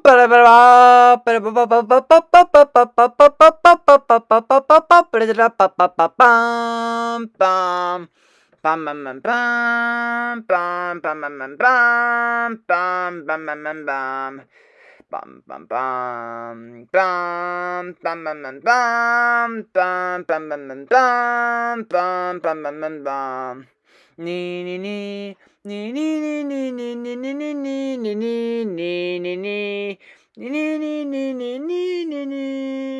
Bum bum bum bum bum bum bum bum bum bum bum bum bum bum bum bum bum bum bum bum bum bum bum bum Nee nee nee nee nee nee nee nee nee nee nee nee nee nee nee nee Nee nee nee nee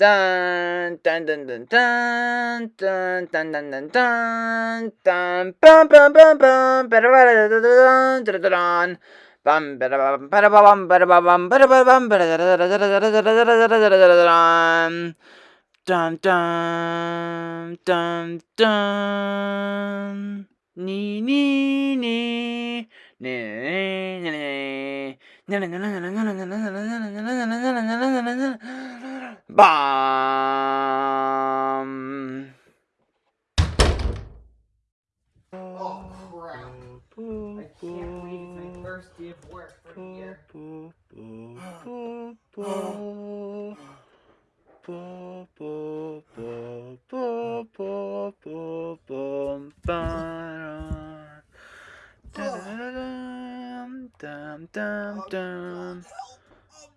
dun Dun dun dun dun dun dun dun dun dun dun dun bum bum bum bum da da da da bum bum bum bada bum bada bum bada da da da da da da da da Bomb! Oh, crap. I can't believe it's my first day of work for a year. Dum dum dum.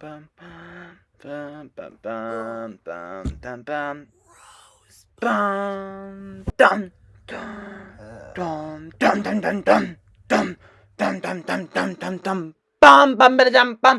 bum bum bum bum bum bum bum bum dum dum dum dum dum dum dum dum dum dum dum dum dum bum bum bum da da bum